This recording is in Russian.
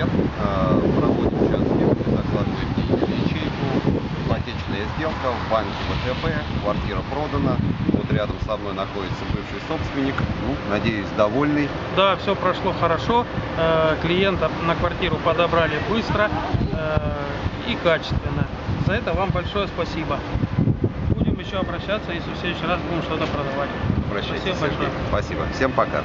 документ, проводим сейчас э, сделки, закладываем деньги в ячейку, ипотечная сделка, в банке ВТБ, квартира продана, вот рядом со мной находится бывший собственник, ну, надеюсь, довольный. Да, все прошло хорошо. Э, клиента на квартиру подобрали быстро э, и качественно. За это вам большое спасибо. Будем еще обращаться, если в следующий раз будем что-то продавать. Обращайтесь, Спасибо большое. Спасибо. Всем пока.